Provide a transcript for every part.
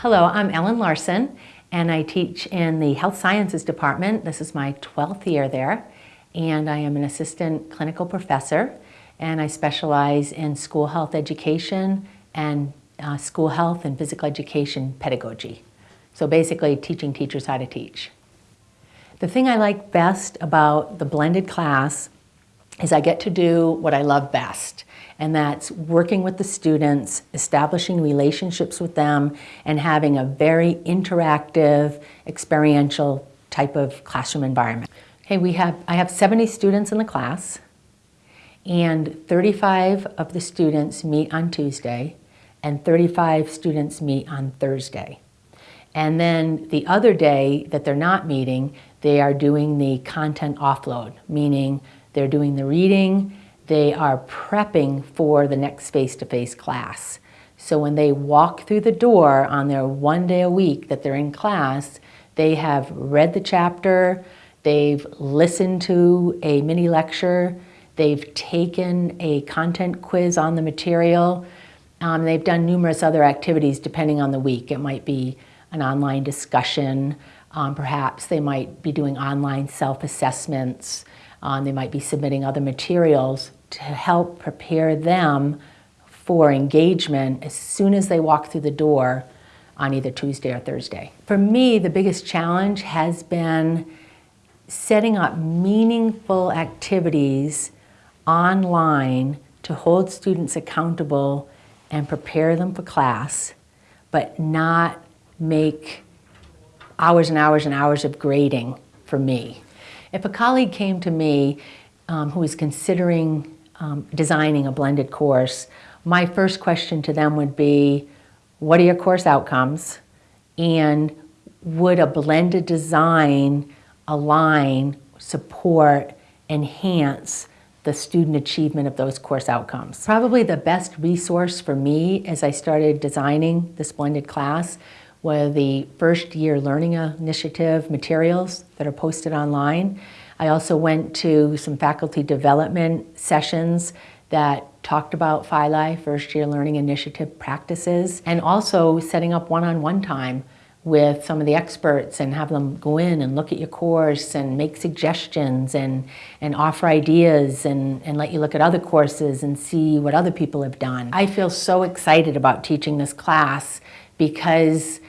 Hello, I'm Ellen Larson and I teach in the Health Sciences Department. This is my 12th year there and I am an assistant clinical professor and I specialize in school health education and uh, school health and physical education pedagogy. So basically teaching teachers how to teach. The thing I like best about the blended class is I get to do what I love best, and that's working with the students, establishing relationships with them, and having a very interactive, experiential type of classroom environment. Okay, we have, I have 70 students in the class, and 35 of the students meet on Tuesday, and 35 students meet on Thursday. And then the other day that they're not meeting, they are doing the content offload, meaning they're doing the reading, they are prepping for the next face-to-face -face class. So when they walk through the door on their one day a week that they're in class, they have read the chapter, they've listened to a mini lecture, they've taken a content quiz on the material, um, they've done numerous other activities depending on the week. It might be an online discussion, um, perhaps they might be doing online self-assessments, um, they might be submitting other materials to help prepare them for engagement as soon as they walk through the door on either Tuesday or Thursday. For me, the biggest challenge has been setting up meaningful activities online to hold students accountable and prepare them for class, but not make hours and hours and hours of grading for me. If a colleague came to me um, who is considering um, designing a blended course, my first question to them would be, what are your course outcomes? And would a blended design align, support, enhance the student achievement of those course outcomes. Probably the best resource for me as I started designing this blended class were the first year learning initiative materials that are posted online. I also went to some faculty development sessions that talked about PHI first year learning initiative practices, and also setting up one-on-one -on -one time with some of the experts and have them go in and look at your course and make suggestions and, and offer ideas and, and let you look at other courses and see what other people have done. I feel so excited about teaching this class because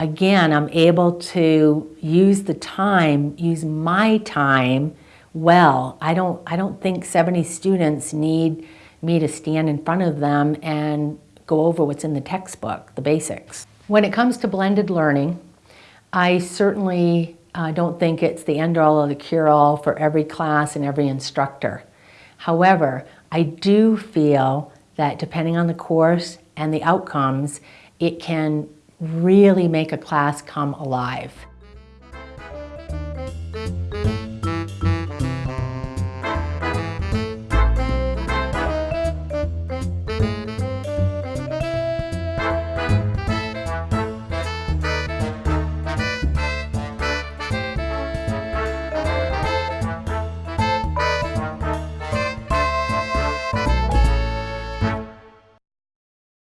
again, I'm able to use the time, use my time well. I don't, I don't think 70 students need me to stand in front of them and go over what's in the textbook, the basics. When it comes to blended learning, I certainly uh, don't think it's the end-all or the cure-all for every class and every instructor. However, I do feel that depending on the course and the outcomes, it can really make a class come alive.